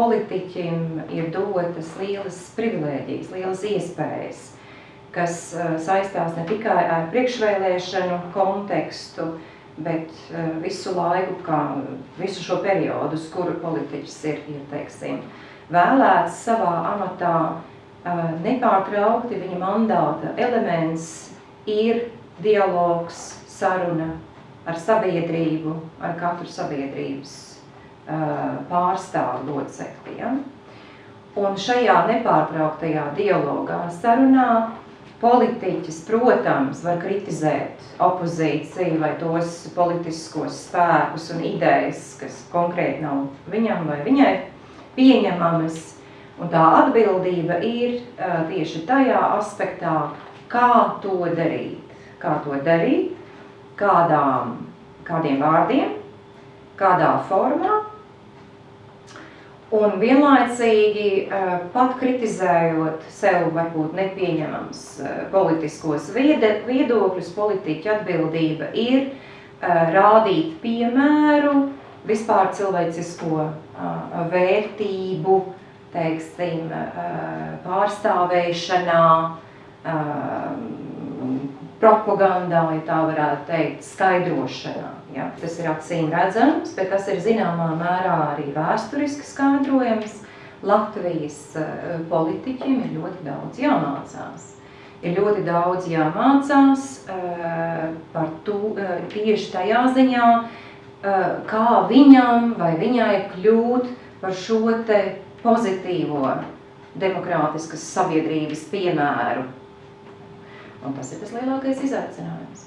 politiķim ir dotas lielas privilēģijas, lielas iespējas, kas saistās ne tikai ar priekšvēlēšanu kontekstu, bet visu laiku, kā visu šo periodu, uz kuru politiķis ir, ir teiksim, vēlēts savā amatā, nepārtraukti viņa mandāta elements ir dialogs, saruna ar sabiedrību, ar katru sabiedrības pārstāvu locekli. Ja? Un šajā nepārtrauktajā dialogā, sarunā, politiķis, protams, var kritizēt opozīciju vai tos politiskos spēkus un idejas, kas konkrēti nav viņam vai viņai pieņemamas. Un tā atbildība ir uh, tieši tajā aspektā, kā to darīt. Kā to darīt, kādām, kādiem vārdiem, kādā formā, un vienlaicīgi pat kritizējot sev varbūt nepieņemams politiskos viedokļus, politiķa atbildība ir rādīt piemēru vispār cilvēcisko vērtību, teiksim, pārstāvēšanā, propagandā, ja tā varētu teikt, skaidrošanā. Ja? Tas ir acīm redzams, bet tas ir zināmā mērā arī vēsturiski skaidrojams. Latvijas uh, politiķiem ir ļoti daudz jāmācās. Ir ļoti daudz jāmācās uh, par to uh, tieši tajā ziņā, kā viņam vai viņai kļūt par šo te pozitīvo demokrātiskas sabiedrības piemēru. Un tas ir tas lielākais izaicinājums.